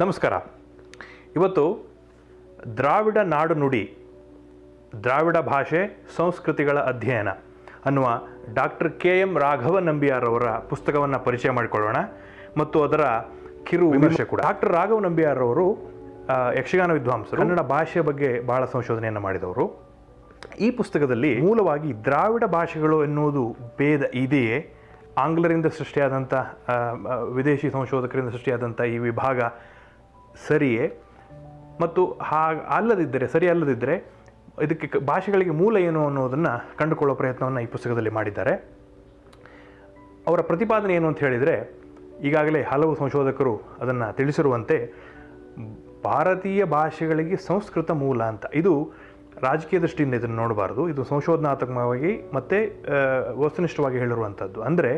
ನಮಸ್ಕಾರ. ಇವತ್ತು ದ್ರಾವಿಡ ನಾಡು ನುಡಿ, ದ್ರಾವಿಡ ಭಾಷೆ, ಸಂಸ್ಕೃತಿಗಳ ಅಧ್ಯಯನ ಅನ್ನುವ ಡಾಕ್ಟರ್ ಕೆ ಎಂ ರಾಘವ ನಂಬಿಯಾರವರ ಪುಸ್ತಕವನ್ನು ಪರಿಚಯ ಮಾಡಿಕೊಳ್ಳೋಣ. ಮತ್ತು ಅದರ ಕಿರು ವಿಮರ್ಶೆ ಕೂಡ. ಡಾಕ್ಟರ್ ರಾಘವ ನಂಬಿಯಾರವರು ಯಕ್ಷಗಾನ ವಿದ್ವಾಂಸರು, ಕನ್ನಡ ಭಾಷೆಯ ಬಗ್ಗೆ ಬಹಳ ಸಂಶೋಧನೆಯನ್ನು ಮಾಡಿದವರು. ಈ ಪುಸ್ತಕದಲ್ಲಿ ಮೂಲವಾಗಿ ದ್ರಾವಿಡ ಭಾಷೆಗಳು ಎನ್ನುವುದು ಭೇದ ಇದೆಯೇ? ಆಂಗ್ಲರಿಂದ ಸೃಷ್ಟಿಯಾದಂಥ ವಿದೇಶಿ ಸಂಶೋಧಕರಿಂದ ಸೃಷ್ಟಿಯಾದಂಥ ಈ ವಿಭಾಗ ಸರಿಯೇ? ಮತ್ತು ಹಾ, ಅಲ್ಲದಿದ್ದರೆ, ಸರಿ ಅಲ್ಲದಿದ್ದರೆ, ಇದಕ್ಕೆ ಭಾಷೆಗಳಿಗೆ ಮೂಲ ಏನು ಅನ್ನೋದನ್ನು ಕಂಡುಕೊಳ್ಳೋ ಪ್ರಯತ್ನವನ್ನು ಈ ಪುಸ್ತಕದಲ್ಲಿ ಮಾಡಿದ್ದಾರೆ. ಅವರ ಪ್ರತಿಪಾದನೆ ಏನು ಅಂತ ಹೇಳಿದರೆ, ಈಗಾಗಲೇ ಹಲವು ಸಂಶೋಧಕರು ಅದನ್ನು ತಿಳಿಸಿರುವಂತೆ, ಭಾರತೀಯ ಭಾಷೆಗಳಿಗೆ ಸಂಸ್ಕೃತ ಮೂಲ ಅಂತ. ಇದು ರಾಜಕೀಯ ದೃಷ್ಟಿಯಿಂದ ಇದನ್ನು ನೋಡಬಾರ್ದು. ಇದು ಸಂಶೋಧನಾತ್ಮಕವಾಗಿ ಮತ್ತು ವಸ್ತುನಿಷ್ಠವಾಗಿ ಹೇಳಿರುವಂಥದ್ದು ಅಂದರೆ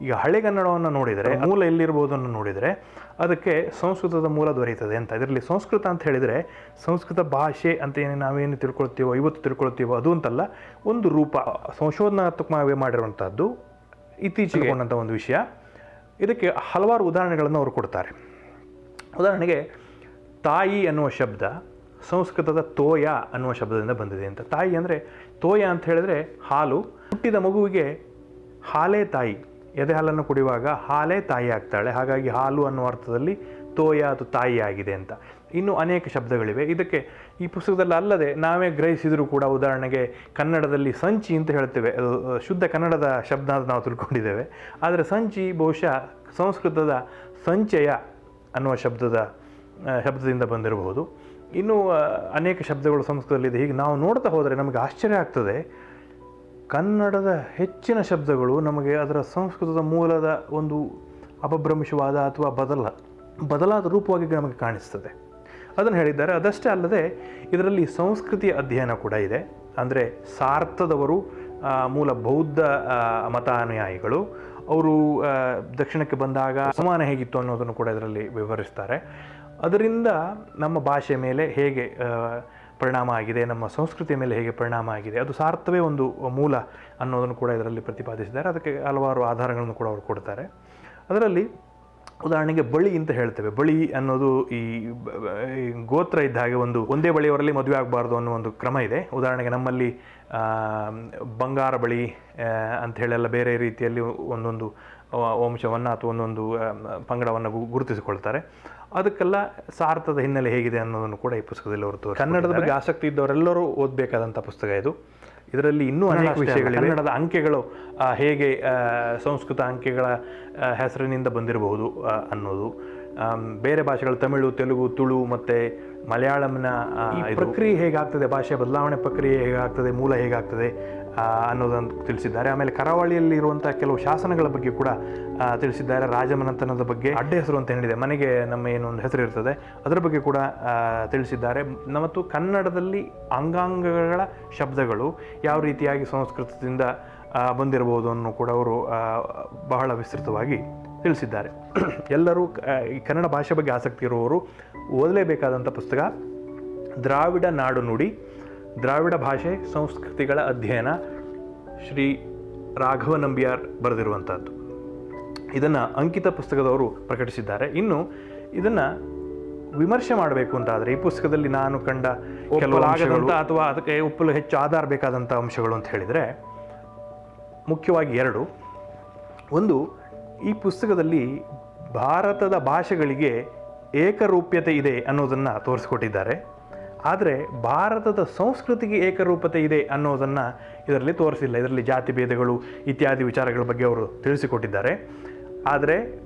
ಈಗ ಹಳೆಗನ್ನಡವನ್ನು ನೋಡಿದರೆ ಮೂಲ ಎಲ್ಲಿರ್ಬೋದನ್ನು ನೋಡಿದರೆ ಅದಕ್ಕೆ ಸಂಸ್ಕೃತದ ಮೂಲ ದೊರೆಯುತ್ತದೆ ಅಂತ. ಇದರಲ್ಲಿ ಸಂಸ್ಕೃತ ಅಂತ ಹೇಳಿದರೆ ಸಂಸ್ಕೃತ ಭಾಷೆ ಅಂತ ಏನು ನಾವೇನು ತಿಳ್ಕೊಳ್ತೀವೋ ಇವತ್ತು ತಿಳ್ಕೊಳ್ತೀವೋ ಅದು ಅಂತಲ್ಲ ಒಂದು ರೂಪ ಸಂಶೋಧನಾತ್ಮಕವಾಗಿ ಮಾಡಿರುವಂಥದ್ದು ಇತ್ತೀಚೆಗೆ ಕೊಂಡಂಥ ಒಂದು ವಿಷಯ. ಇದಕ್ಕೆ ಹಲವಾರು ಉದಾಹರಣೆಗಳನ್ನು ಅವರು ಕೊಡ್ತಾರೆ. ಉದಾಹರಣೆಗೆ ತಾಯಿ ಅನ್ನುವ ಶಬ್ದ ಸಂಸ್ಕೃತದ ತೋಯ ಅನ್ನುವ ಶಬ್ದದಿಂದ ಬಂದಿದೆ ಅಂತ. ತಾಯಿ ಅಂದರೆ ತೋಯ ಅಂತ ಹೇಳಿದ್ರೆ ಹಾಲು. ಹುಟ್ಟಿದ ಮಗುವಿಗೆ ಹಾಲೇ ತಾಯಿ. ಎದೆ ಹಾಲನ್ನು ಕುಡಿಯುವಾಗ ಹಾಲೇ ತಾಯಿ ಆಗ್ತಾಳೆ. ಹಾಗಾಗಿ ಹಾಲು ಅನ್ನುವ ಅರ್ಥದಲ್ಲಿ ತೋಯ ಅದು ತಾಯಿ ಆಗಿದೆ ಅಂತ. ಇನ್ನು ಅನೇಕ ಶಬ್ದಗಳಿವೆ. ಇದಕ್ಕೆ ಈ ಪುಸ್ತಕದಲ್ಲಿ ಅಲ್ಲದೆ ನಾವೇ ಗ್ರಹಿಸಿದರೂ ಕೂಡ ಉದಾಹರಣೆಗೆ ಕನ್ನಡದಲ್ಲಿ ಸಂಚಿ ಅಂತ ಹೇಳ್ತೇವೆ. ಶುದ್ಧ ಕನ್ನಡದ ಶಬ್ದ ಅಂತ ನಾವು ತಿಳ್ಕೊಂಡಿದ್ದೇವೆ. ಆದರೆ ಸಂಚಿ ಬಹುಶಃ ಸಂಸ್ಕೃತದ ಸಂಚಯ ಅನ್ನುವ ಶಬ್ದದ ಶಬ್ದದಿಂದ ಬಂದಿರಬಹುದು. ಇನ್ನೂ ಅನೇಕ ಶಬ್ದಗಳು ಸಂಸ್ಕೃತದಲ್ಲಿದೆ. ಹೀಗೆ ನಾವು ನೋಡ್ತಾ ಹೋದರೆ ನಮಗೆ ಆಶ್ಚರ್ಯ ಆಗ್ತದೆ. ಕನ್ನಡದ ಹೆಚ್ಚಿನ ಶಬ್ದಗಳು ನಮಗೆ ಅದರ ಸಂಸ್ಕೃತದ ಮೂಲದ ಒಂದು ಅಪಭ್ರಂಶವಾದ ಅಥವಾ ಬದಲ, ಬದಲಾದ ರೂಪವಾಗಿ ನಮಗೆ ಕಾಣಿಸ್ತದೆ. ಅದನ್ನು ಹೇಳಿದ್ದಾರೆ. ಅದಷ್ಟೇ ಅಲ್ಲದೆ ಇದರಲ್ಲಿ ಸಂಸ್ಕೃತಿಯ ಅಧ್ಯಯನ ಕೂಡ ಇದೆ. ಅಂದರೆ ಸಾರ್ಥದವರು ಮೂಲ ಬೌದ್ಧ ಮತಾನುಯಾಯಿಗಳು. ಅವರು ದಕ್ಷಿಣಕ್ಕೆ ಬಂದಾಗ ಸಮಾನ ಹೇಗಿತ್ತು ಅನ್ನೋದನ್ನು ಕೂಡ ಇದರಲ್ಲಿ ವಿವರಿಸ್ತಾರೆ. ಅದರಿಂದ ನಮ್ಮ ಭಾಷೆ ಮೇಲೆ ಹೇಗೆ ಪರಿಣಾಮ ಆಗಿದೆ, ನಮ್ಮ ಸಂಸ್ಕೃತಿಯ ಮೇಲೆ ಹೇಗೆ ಪರಿಣಾಮ ಆಗಿದೆ, ಅದು ಸಾರ್ಥವೇ ಒಂದು ಮೂಲ ಅನ್ನೋದನ್ನು ಕೂಡ ಇದರಲ್ಲಿ ಪ್ರತಿಪಾದಿಸಿದ್ದಾರೆ. ಅದಕ್ಕೆ ಹಲವಾರು ಆಧಾರಗಳನ್ನು ಕೂಡ ಅವರು ಕೊಡ್ತಾರೆ. ಅದರಲ್ಲಿ ಉದಾಹರಣೆಗೆ ಬಳಿ ಅಂತ ಹೇಳ್ತೇವೆ. ಬಳಿ ಅನ್ನೋದು ಈ ಗೋತ್ರ ಇದ್ದ ಹಾಗೆ ಒಂದು, ಒಂದೇ ಬಳಿಯವರಲ್ಲಿ ಮದುವೆ ಆಗಬಾರ್ದು ಅನ್ನೋ ಒಂದು ಕ್ರಮ ಇದೆ. ಉದಾಹರಣೆಗೆ ನಮ್ಮಲ್ಲಿ ಬಂಗಾರ ಬಳಿ ಅಂಥೇಳೆಲ್ಲ ಬೇರೆ ರೀತಿಯಲ್ಲಿ ಒಂದೊಂದು ವಂಶವನ್ನು ಅಥವಾ ಒಂದೊಂದು ಪಂಗಡವನ್ನು ಗುರುತಿಸಿಕೊಳ್ತಾರೆ. ಅದಕ್ಕೆಲ್ಲ ಸಾರ್ಥದ ಹಿನ್ನೆಲೆ ಹೇಗಿದೆ ಅನ್ನೋದನ್ನು ಕೂಡ ಈ ಪುಸ್ತಕದಲ್ಲಿ ಹೊರತು ಕನ್ನಡದ ಬಗ್ಗೆ ಆಸಕ್ತಿ ಇದ್ದವರೆಲ್ಲರೂ ಓದಬೇಕಾದಂಥ ಪುಸ್ತಕ ಇದು. ಇದರಲ್ಲಿ ಇನ್ನೂ ಅನೇಕ ವಿಷಯಗಳಿವೆ. ಕನ್ನಡದ ಅಂಕೆಗಳು ಹೇಗೆ ಸಂಸ್ಕೃತ ಅಂಕೆಗಳ ಹೆಸರಿನಿಂದ ಬಂದಿರಬಹುದು ಅನ್ನೋದು. ಬೇರೆ ಭಾಷೆಗಳು ತಮಿಳು ತೆಲುಗು ತುಳು ಮತ್ತು ಮಲಯಾಳಂನ ಪ್ರಕ್ರಿಯೆ ಹೇಗಾಗ್ತದೆ? ಭಾಷೆ ಬದಲಾವಣೆ ಪ್ರಕ್ರಿಯೆ ಹೇಗಾಗ್ತದೆ? ಮೂಲ ಹೇಗಾಗ್ತದೆ? ಅನ್ನೋದನ್ನು ತಿಳಿಸಿದ್ದಾರೆ. ಆಮೇಲೆ ಕರಾವಳಿಯಲ್ಲಿ ಇರುವಂತಹ ಕೆಲವು ಶಾಸನಗಳ ಬಗ್ಗೆ ಕೂಡ ತಿಳಿಸಿದ್ದಾರೆ. ರಾಜಮನೆತನದ ಬಗ್ಗೆ ಅಡ್ಡ ಹೆಸರು ಅಂತ ಹೇಳಿದೆ. ಮನೆಗೆ ನಮ್ಮ ಏನು ಒಂದು ಹೆಸರು ಇರ್ತದೆ ಅದರ ಬಗ್ಗೆ ಕೂಡ ತಿಳಿಸಿದ್ದಾರೆ. ಮತ್ತು ಕನ್ನಡದಲ್ಲಿ ಅಂಗಾಂಗಗಳ ಶಬ್ದಗಳು ಯಾವ ರೀತಿಯಾಗಿ ಸಂಸ್ಕೃತದಿಂದ ಬಂದಿರಬಹುದು ಅನ್ನು ಕೂಡ ಅವರು ಬಹಳ ವಿಸ್ತೃತವಾಗಿ ತಿಳಿಸಿದ್ದಾರೆ. ಎಲ್ಲರೂ ಈ ಕನ್ನಡ ಭಾಷೆ ಬಗ್ಗೆ ಆಸಕ್ತಿ ಇರುವವರು ಓದಲೇಬೇಕಾದಂಥ ಪುಸ್ತಕ ದ್ರಾವಿಡ ನಾಡು ನುಡಿ ದ್ರಾವಿಡ ಭಾಷೆ ಸಂಸ್ಕೃತಿಗಳ ಅಧ್ಯಯನ ಶ್ರೀ ರಾಘವ ನಂಬಿಯಾರ್ ಬರೆದಿರುವಂಥದ್ದು. ಇದನ್ನು ಅಂಕಿತ ಪುಸ್ತಕದವರು ಪ್ರಕಟಿಸಿದ್ದಾರೆ. ಇನ್ನು ಇದನ್ನು ವಿಮರ್ಶೆ ಮಾಡಬೇಕು ಅಂತಾದರೆ ಈ ಪುಸ್ತಕದಲ್ಲಿ ನಾನು ಕಂಡ ಕೆಲವಾಗದಂಥ ಅಥವಾ ಅದಕ್ಕೆ ಒಪ್ಪಲು ಹೆಚ್ಚು ಆಧಾರ ಬೇಕಾದಂಥ ಅಂಶಗಳು ಅಂತ ಹೇಳಿದರೆ ಮುಖ್ಯವಾಗಿ ಎರಡು. ಒಂದು ಈ ಪುಸ್ತಕದಲ್ಲಿ ಭಾರತದ ಭಾಷೆಗಳಿಗೆ ಏಕರೂಪ್ಯತೆ ಇದೆ ಅನ್ನೋದನ್ನು ತೋರಿಸ್ಕೊಟ್ಟಿದ್ದಾರೆ. ಆದರೆ ಭಾರತದ ಸಂಸ್ಕೃತಿಗೆ ಏಕರೂಪತೆ ಇದೆ ಅನ್ನೋದನ್ನು ಇದರಲ್ಲಿ ತೋರಿಸಿಲ್ಲ. ಇದರಲ್ಲಿ ಜಾತಿ ಭೇದಗಳು ಇತ್ಯಾದಿ ವಿಚಾರಗಳ ಬಗ್ಗೆ ಅವರು ತಿಳಿಸಿಕೊಟ್ಟಿದ್ದಾರೆ. ಆದರೆ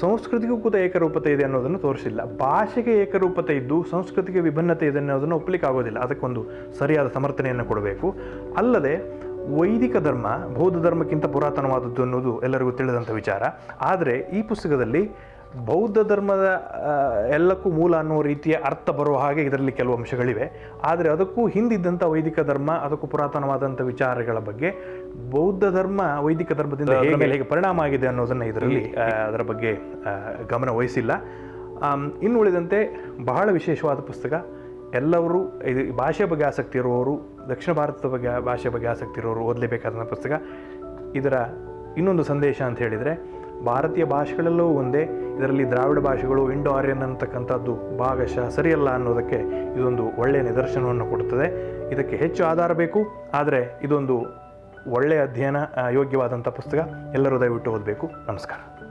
ಸಂಸ್ಕೃತಿಗೂ ಕೂಡ ಏಕರೂಪತೆ ಇದೆ ಅನ್ನೋದನ್ನು ತೋರಿಸಿಲ್ಲ. ಭಾಷೆಗೆ ಏಕರೂಪತೆ ಇದ್ದು ಸಂಸ್ಕೃತಿಗೆ ವಿಭಿನ್ನತೆ ಇದೆ ಅನ್ನೋದನ್ನು ಒಪ್ಪಲಿಕ್ಕೆ ಆಗೋದಿಲ್ಲ. ಅದಕ್ಕೊಂದು ಸರಿಯಾದ ಸಮರ್ಥನೆಯನ್ನು ಕೊಡಬೇಕು. ಅಲ್ಲದೆ ವೈದಿಕ ಧರ್ಮ, ಬೌದ್ಧ ಧರ್ಮಕ್ಕಿಂತ ಪುರಾತನವಾದದ್ದು ಅನ್ನೋದು ಎಲ್ಲರಿಗೂ ತಿಳಿದಂಥ ವಿಚಾರ. ಆದರೆ ಈ ಪುಸ್ತಕದಲ್ಲಿ ಬೌದ್ಧ ಧರ್ಮದ ಎಲ್ಲಕ್ಕೂ ಮೂಲ ಅನ್ನೋ ರೀತಿಯ ಅರ್ಥ ಬರುವ ಹಾಗೆ ಇದರಲ್ಲಿ ಕೆಲವು ಅಂಶಗಳಿವೆ. ಆದರೆ ಅದಕ್ಕೂ ಹಿಂದಿದ್ದಂಥ ವೈದಿಕ ಧರ್ಮ ಅದಕ್ಕೂ ಪುರಾತನವಾದಂಥ ವಿಚಾರಗಳ ಬಗ್ಗೆ ಬೌದ್ಧ ಧರ್ಮ ವೈದಿಕ ಧರ್ಮದಿಂದ ಹೇಗೆ ಹೇಗೆ ಪರಿಣಾಮ ಆಗಿದೆ ಅನ್ನೋದನ್ನು ಇದರಲ್ಲಿ ಅದರ ಬಗ್ಗೆ ಗಮನ ವಹಿಸಿಲ್ಲ. ಇನ್ನು ಉಳಿದಂತೆ ಬಹಳ ವಿಶೇಷವಾದ ಪುಸ್ತಕ ಎಲ್ಲರೂ ಇದು ಭಾಷೆ ಬಗ್ಗೆ ಆಸಕ್ತಿ ಇರುವವರು ದಕ್ಷಿಣ ಭಾರತದ ಬಗ್ಗೆ ಭಾಷೆ ಬಗ್ಗೆ ಆಸಕ್ತಿ ಇರೋರು ಓದಲೇಬೇಕಾದಂಥ ಪುಸ್ತಕ. ಇದರ ಇನ್ನೊಂದು ಸಂದೇಶ ಅಂತ ಹೇಳಿದರೆ ಭಾರತೀಯ ಭಾಷೆಗಳೆಲ್ಲವೂ ಒಂದೇ. ಇದರಲ್ಲಿ ದ್ರಾವಿಡ ಭಾಷೆಗಳು ಇಂಡೋ ಆರ್ಯನ್ ಅಂತಕ್ಕಂಥದ್ದು ಭಾಗಶಃ ಸರಿಯಲ್ಲ ಅನ್ನೋದಕ್ಕೆ ಇದೊಂದು ಒಳ್ಳೆಯ ನಿದರ್ಶನವನ್ನು ಕೊಡುತ್ತದೆ. ಇದಕ್ಕೆ ಹೆಚ್ಚು ಆಧಾರ ಬೇಕು, ಆದರೆ ಇದೊಂದು ಒಳ್ಳೆಯ ಅಧ್ಯಯನ ಯೋಗ್ಯವಾದಂಥ ಪುಸ್ತಕ. ಎಲ್ಲರೂ ದಯವಿಟ್ಟು ಓದಬೇಕು. ನಮಸ್ಕಾರ.